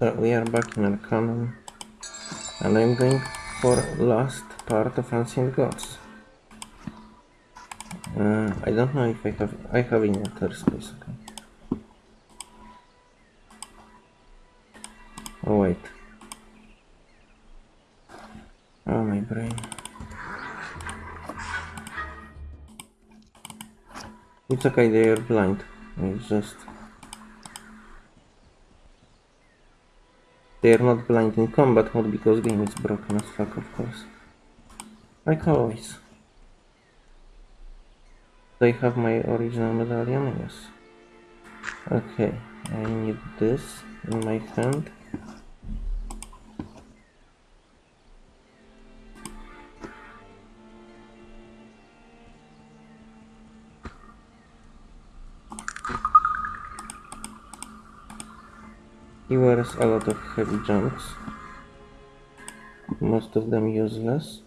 So we are back in Arcanum. And I'm going for last part of Ancient Gods. Uh, I don't know if I have... I have in water space, okay. Oh wait. Oh my brain. It's okay, they are blind. It's just... They are not blind in combat mode because game is broken as fuck, of course. Like always. Do I have my original medallion? Yes. Okay, I need this in my hand. He wears a lot of heavy jumps. Most of them useless.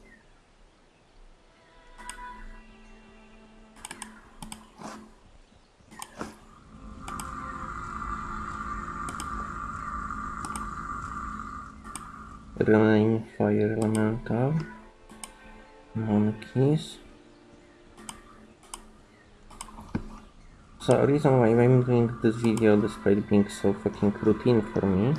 Remain fire elemental. Monkeys. So reason why I'm doing this video despite being so fucking routine for me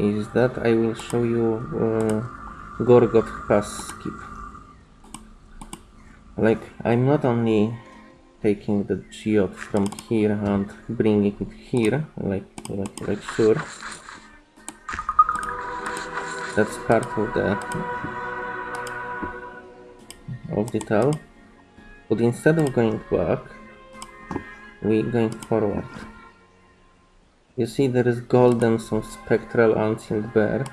is that I will show you uh, Gorgoth pass skip. Like I'm not only taking the geode from here and bringing it here, like like like sure. That's part of the of the tell. But instead of going back, we going forward. You see there is gold and some spectral ancient bear.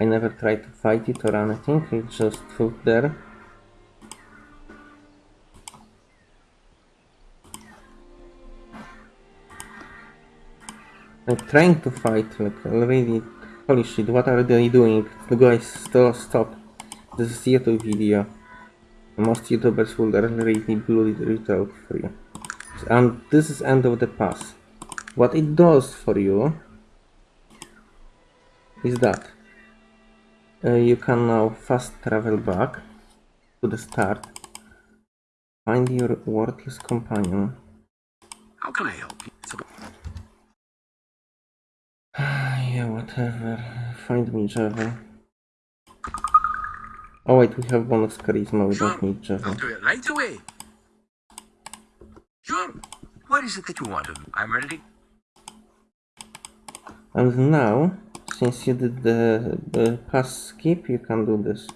I never tried to fight it or anything, it just stood there. I'm trying to fight, like already, holy shit, what are they doing? The guys, still stop. This is YouTube video. Most YouTubers will already bloody ritual for you. And this is end of the pass. What it does for you is that uh, you can now fast travel back to the start. Find your worthless companion. How can I help you? yeah, whatever. Find me Java. Oh wait, we have bonus charisma, we don't need I'll do it right away. Sure. What is it that you want? I'm ready. And now, since you did the, the pass skip, you can do this.